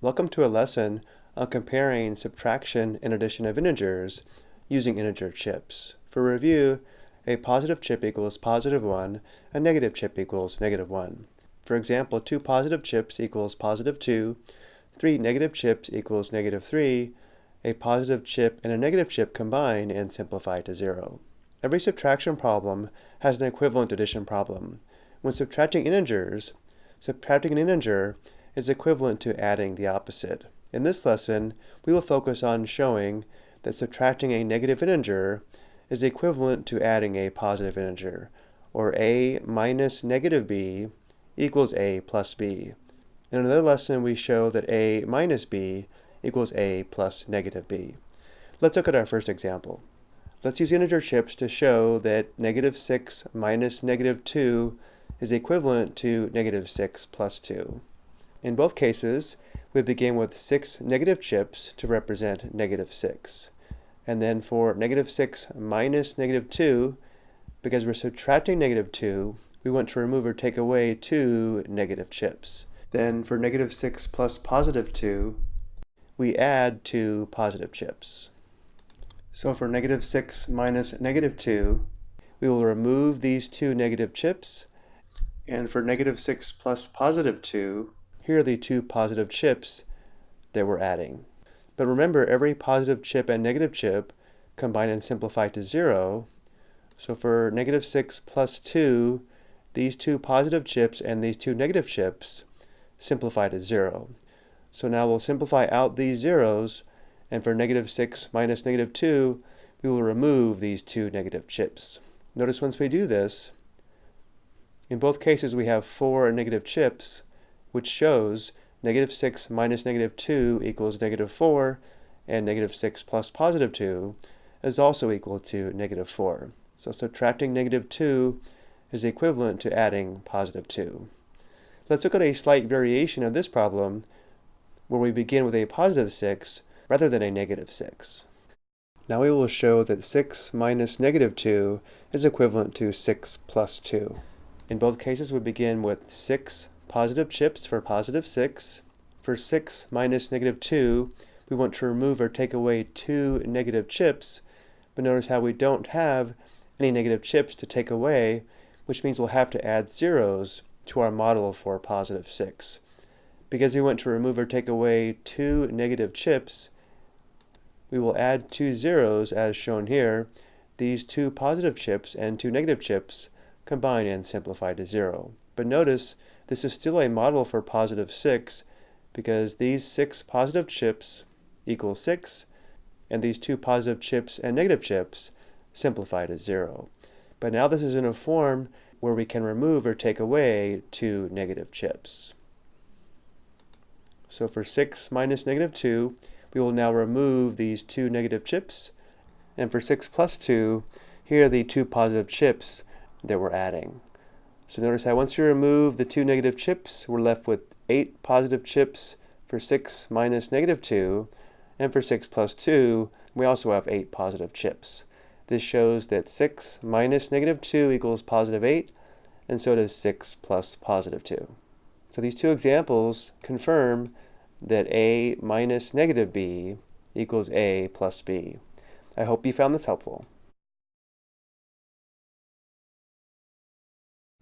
Welcome to a lesson on comparing subtraction and addition of integers using integer chips. For review, a positive chip equals positive 1, a negative chip equals negative 1. For example, two positive chips equals positive 2, three negative chips equals negative 3, a positive chip and a negative chip combine and simplify to 0. Every subtraction problem has an equivalent addition problem. When subtracting integers, subtracting an integer is equivalent to adding the opposite. In this lesson, we will focus on showing that subtracting a negative integer is equivalent to adding a positive integer, or a minus negative b equals a plus b. In another lesson, we show that a minus b equals a plus negative b. Let's look at our first example. Let's use integer chips to show that negative 6 minus negative 2 is equivalent to negative 6 plus 2. In both cases, we begin with 6 negative chips to represent negative 6. And then for negative 6 minus negative 2, because we're subtracting negative 2, we want to remove or take away two negative chips. Then for negative 6 plus positive 2, we add two positive chips. So for negative 6 minus negative 2, we will remove these two negative chips. And for negative 6 plus positive 2, here are the two positive chips that we're adding. But remember, every positive chip and negative chip combine and simplify to 0. So for negative 6 plus 2, these two positive chips and these two negative chips simplify to 0. So now we'll simplify out these zeros, and for negative 6 minus negative 2, we will remove these two negative chips. Notice once we do this, in both cases we have four negative chips, which shows negative 6 minus negative 2 equals negative 4, and negative 6 plus positive 2 is also equal to negative 4. So subtracting negative 2 is equivalent to adding positive 2. Let's look at a slight variation of this problem where we begin with a positive 6 rather than a negative 6. Now we will show that 6 minus negative 2 is equivalent to 6 plus 2. In both cases we begin with 6 positive chips for positive 6. For 6 minus negative 2, we want to remove or take away two negative chips, but notice how we don't have any negative chips to take away, which means we'll have to add zeros to our model for positive 6. Because we want to remove or take away two negative chips, we will add two zeros as shown here. These two positive chips and two negative chips combine and simplify to 0. But notice this is still a model for positive 6 because these 6 positive chips equal 6 and these two positive chips and negative chips simplify to 0. But now this is in a form where we can remove or take away two negative chips. So for 6 minus negative 2, we will now remove these two negative chips. And for 6 plus 2, here are the two positive chips that we're adding. So notice how once you remove the two negative chips, we're left with 8 positive chips for 6 minus negative 2, and for 6 plus 2, we also have 8 positive chips. This shows that 6 minus negative 2 equals positive 8, and so does 6 plus positive 2. So these two examples confirm that a minus negative b equals a plus b. I hope you found this helpful.